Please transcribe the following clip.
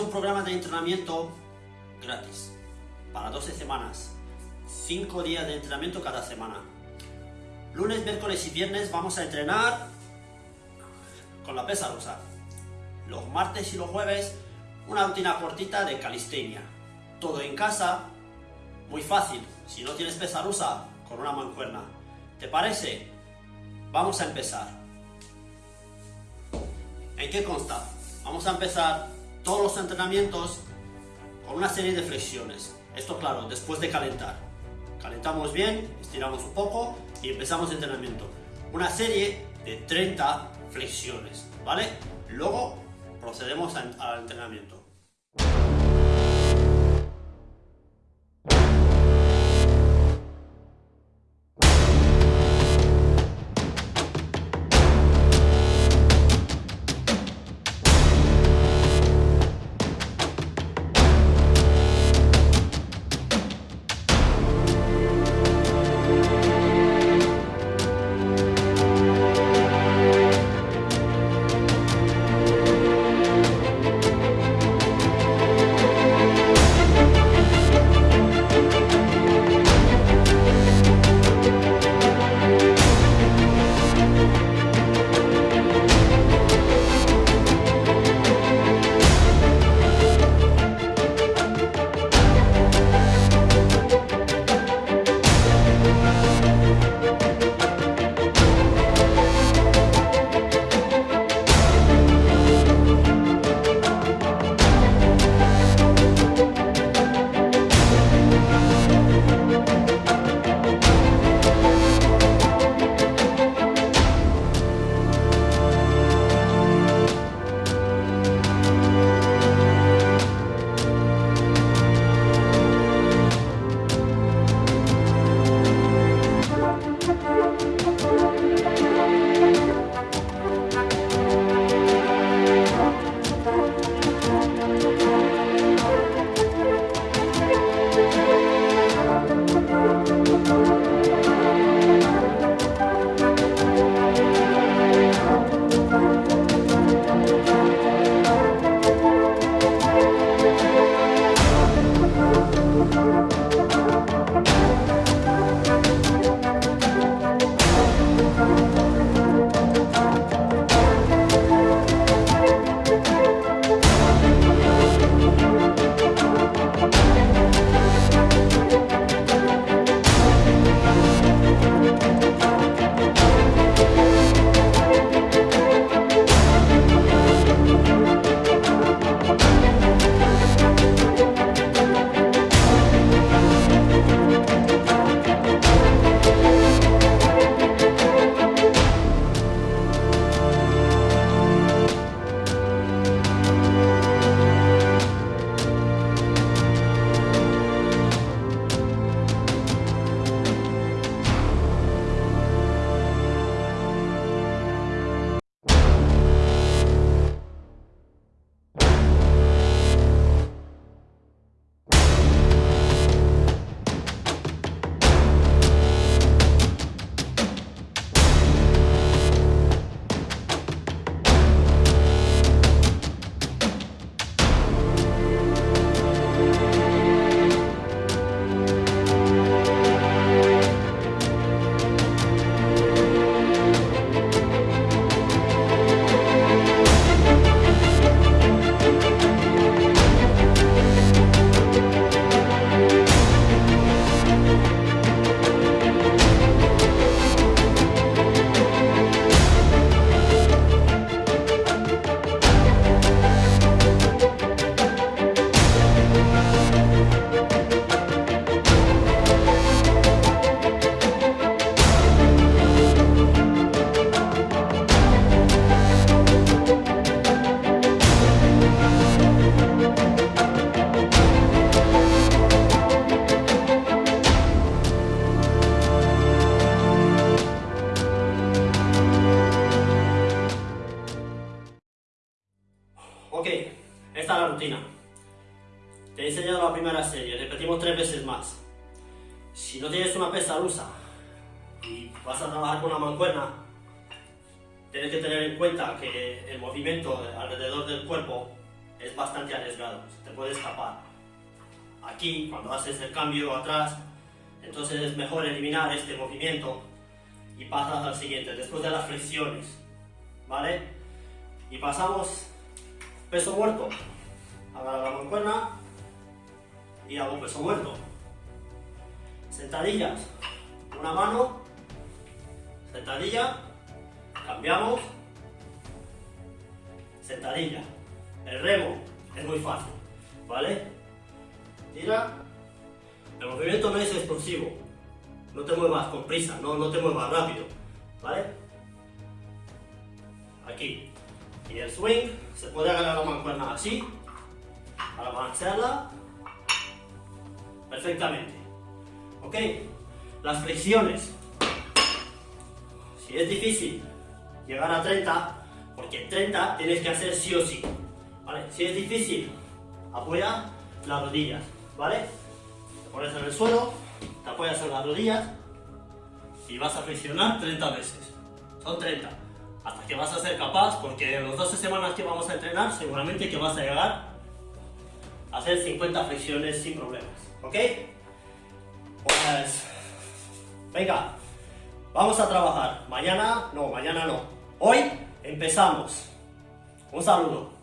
un programa de entrenamiento gratis para 12 semanas, 5 días de entrenamiento cada semana. Lunes, miércoles y viernes vamos a entrenar con la pesa rusa. Los martes y los jueves una rutina cortita de calistenia. Todo en casa, muy fácil. Si no tienes pesa rusa, con una mancuerna. ¿Te parece? Vamos a empezar. ¿En qué consta? Vamos a empezar todos los entrenamientos con una serie de flexiones. Esto claro, después de calentar. Calentamos bien, estiramos un poco y empezamos el entrenamiento. Una serie de 30 flexiones, ¿vale? Luego procedemos al entrenamiento. Primera serie, repetimos tres veces más. Si no tienes una pesa rusa y vas a trabajar con una mancuerna, tienes que tener en cuenta que el movimiento alrededor del cuerpo es bastante arriesgado, te puede escapar. Aquí, cuando haces el cambio atrás, entonces es mejor eliminar este movimiento y pasas al siguiente, después de las flexiones, ¿vale? Y pasamos peso muerto, agarra la mancuerna y hago peso muerto. Sentadillas, una mano, sentadilla, cambiamos, sentadilla. El remo es muy fácil, ¿vale? Tira, el movimiento no es explosivo, no te muevas con prisa, no, no te muevas rápido, ¿vale? Aquí. Y el swing, se puede agarrar la mancuerna así, para balancearla perfectamente. ¿Ok? Las flexiones. Si es difícil llegar a 30, porque 30 tienes que hacer sí o sí. ¿Vale? Si es difícil, apoya las rodillas. ¿Vale? Te pones en el suelo, te apoyas en las rodillas y vas a flexionar 30 veces. Son 30. Hasta que vas a ser capaz, porque en las 12 semanas que vamos a entrenar, seguramente que vas a llegar hacer 50 flexiones sin problemas. ¿Ok? Pues... Venga, vamos a trabajar. Mañana, no, mañana no. Hoy empezamos. Un saludo.